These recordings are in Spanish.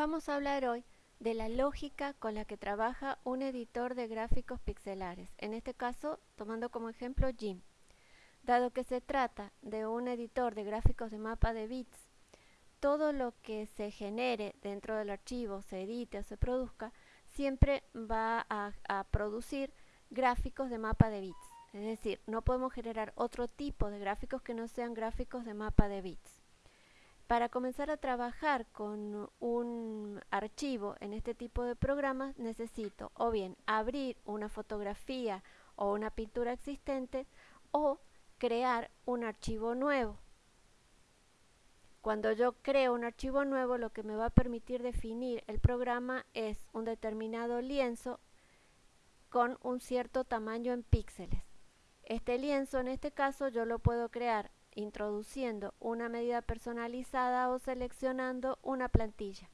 Vamos a hablar hoy de la lógica con la que trabaja un editor de gráficos pixelares, en este caso tomando como ejemplo GIMP. Dado que se trata de un editor de gráficos de mapa de bits, todo lo que se genere dentro del archivo, se edite o se produzca, siempre va a, a producir gráficos de mapa de bits. Es decir, no podemos generar otro tipo de gráficos que no sean gráficos de mapa de bits. Para comenzar a trabajar con un archivo en este tipo de programas necesito o bien abrir una fotografía o una pintura existente o crear un archivo nuevo. Cuando yo creo un archivo nuevo lo que me va a permitir definir el programa es un determinado lienzo con un cierto tamaño en píxeles. Este lienzo en este caso yo lo puedo crear introduciendo una medida personalizada o seleccionando una plantilla.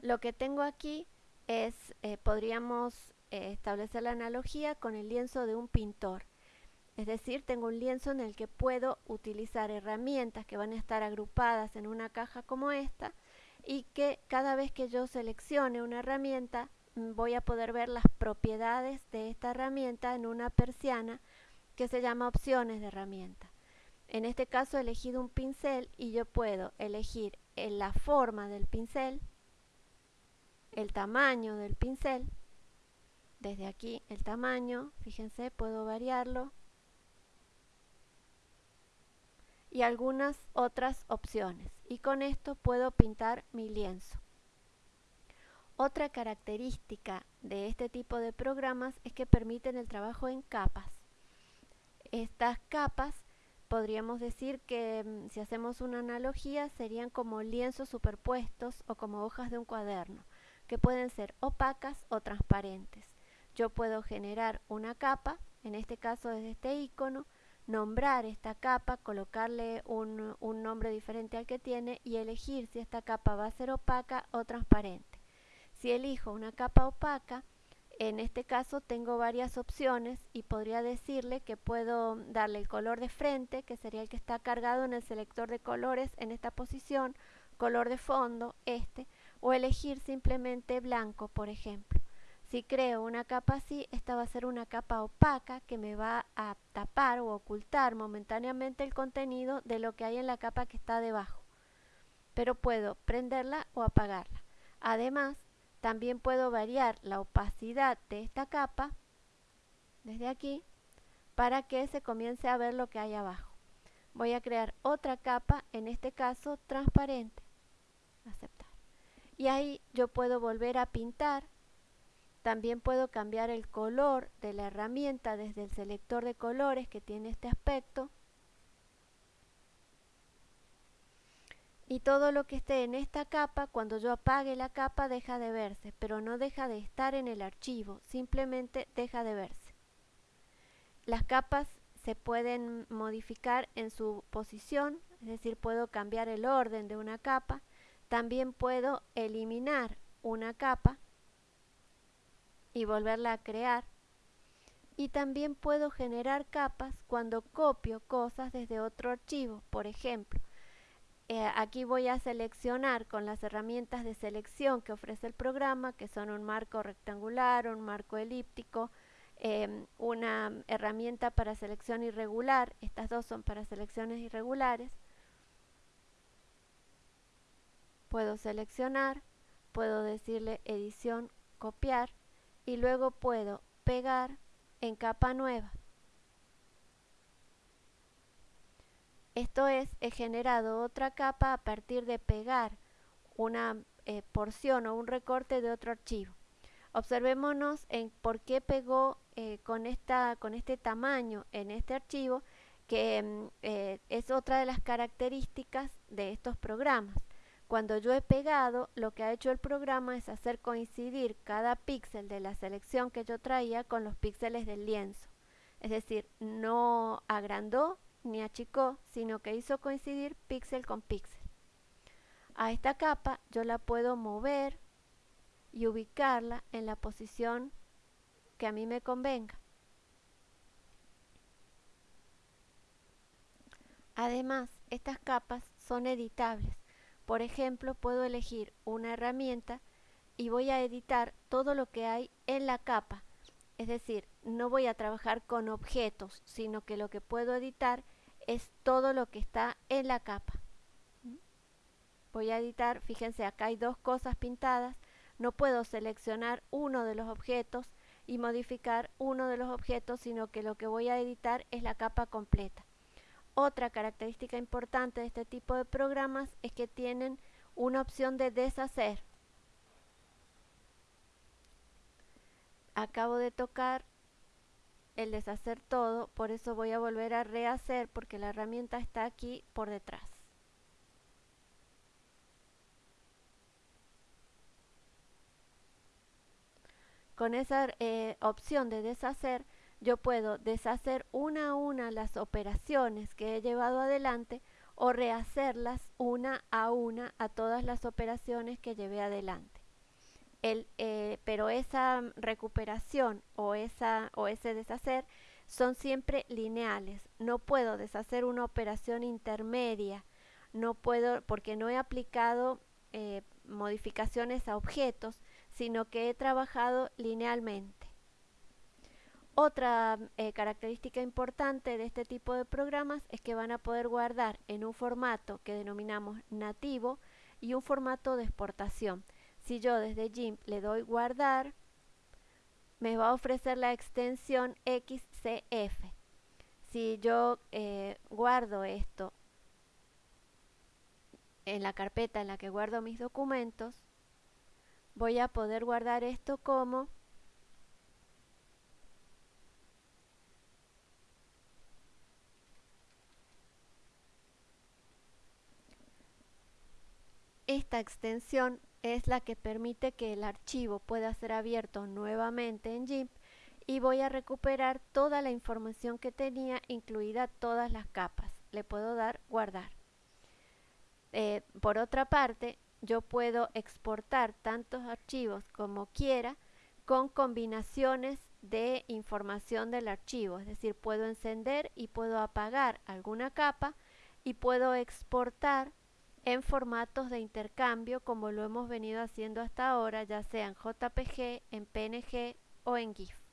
Lo que tengo aquí es, eh, podríamos eh, establecer la analogía con el lienzo de un pintor. Es decir, tengo un lienzo en el que puedo utilizar herramientas que van a estar agrupadas en una caja como esta y que cada vez que yo seleccione una herramienta mm, voy a poder ver las propiedades de esta herramienta en una persiana que se llama opciones de herramienta. En este caso he elegido un pincel y yo puedo elegir la forma del pincel, el tamaño del pincel, desde aquí el tamaño, fíjense, puedo variarlo, y algunas otras opciones. Y con esto puedo pintar mi lienzo. Otra característica de este tipo de programas es que permiten el trabajo en capas. Estas capas podríamos decir que mm, si hacemos una analogía serían como lienzos superpuestos o como hojas de un cuaderno, que pueden ser opacas o transparentes. Yo puedo generar una capa, en este caso desde este icono, nombrar esta capa, colocarle un, un nombre diferente al que tiene y elegir si esta capa va a ser opaca o transparente. Si elijo una capa opaca, en este caso tengo varias opciones y podría decirle que puedo darle el color de frente, que sería el que está cargado en el selector de colores en esta posición, color de fondo, este, o elegir simplemente blanco, por ejemplo. Si creo una capa así, esta va a ser una capa opaca que me va a tapar o ocultar momentáneamente el contenido de lo que hay en la capa que está debajo. Pero puedo prenderla o apagarla. Además, también puedo variar la opacidad de esta capa desde aquí para que se comience a ver lo que hay abajo. Voy a crear otra capa, en este caso transparente. Aceptar. Y ahí yo puedo volver a pintar. También puedo cambiar el color de la herramienta desde el selector de colores que tiene este aspecto y todo lo que esté en esta capa, cuando yo apague la capa deja de verse, pero no deja de estar en el archivo, simplemente deja de verse. Las capas se pueden modificar en su posición, es decir, puedo cambiar el orden de una capa, también puedo eliminar una capa y volverla a crear, y también puedo generar capas cuando copio cosas desde otro archivo, por ejemplo, eh, aquí voy a seleccionar con las herramientas de selección que ofrece el programa, que son un marco rectangular, un marco elíptico, em, una herramienta para selección irregular, estas dos son para selecciones irregulares. Puedo seleccionar, puedo decirle edición, copiar y luego puedo pegar en capa nueva. Esto es, he generado otra capa a partir de pegar una eh, porción o un recorte de otro archivo. Observémonos en por qué pegó eh, con, esta, con este tamaño en este archivo, que mm, eh, es otra de las características de estos programas. Cuando yo he pegado, lo que ha hecho el programa es hacer coincidir cada píxel de la selección que yo traía con los píxeles del lienzo. Es decir, no agrandó ni achicó, sino que hizo coincidir píxel con píxel. A esta capa yo la puedo mover y ubicarla en la posición que a mí me convenga. Además, estas capas son editables. Por ejemplo, puedo elegir una herramienta y voy a editar todo lo que hay en la capa. Es decir, no voy a trabajar con objetos, sino que lo que puedo editar es todo lo que está en la capa. Voy a editar, fíjense, acá hay dos cosas pintadas. No puedo seleccionar uno de los objetos y modificar uno de los objetos, sino que lo que voy a editar es la capa completa. Otra característica importante de este tipo de programas es que tienen una opción de deshacer. Acabo de tocar el deshacer todo, por eso voy a volver a rehacer porque la herramienta está aquí por detrás. Con esa eh, opción de deshacer, yo puedo deshacer una a una las operaciones que he llevado adelante o rehacerlas una a una a todas las operaciones que llevé adelante. Eh, pero esa recuperación o, esa, o ese deshacer son siempre lineales. No puedo deshacer una operación intermedia, no puedo porque no he aplicado eh, modificaciones a objetos, sino que he trabajado linealmente. Otra eh, característica importante de este tipo de programas es que van a poder guardar en un formato que denominamos nativo y un formato de exportación. Si yo desde GIMP le doy guardar, me va a ofrecer la extensión XCF. Si yo eh, guardo esto en la carpeta en la que guardo mis documentos, voy a poder guardar esto como esta extensión es la que permite que el archivo pueda ser abierto nuevamente en GIMP y voy a recuperar toda la información que tenía, incluida todas las capas. Le puedo dar guardar. Eh, por otra parte, yo puedo exportar tantos archivos como quiera con combinaciones de información del archivo, es decir, puedo encender y puedo apagar alguna capa y puedo exportar en formatos de intercambio como lo hemos venido haciendo hasta ahora, ya sea en JPG, en PNG o en GIF.